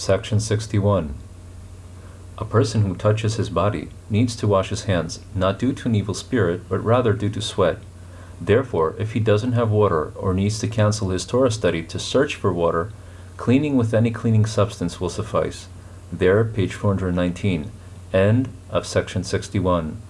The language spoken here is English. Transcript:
Section 61. A person who touches his body needs to wash his hands, not due to an evil spirit, but rather due to sweat. Therefore, if he doesn't have water or needs to cancel his Torah study to search for water, cleaning with any cleaning substance will suffice. There, page 419. End of section 61.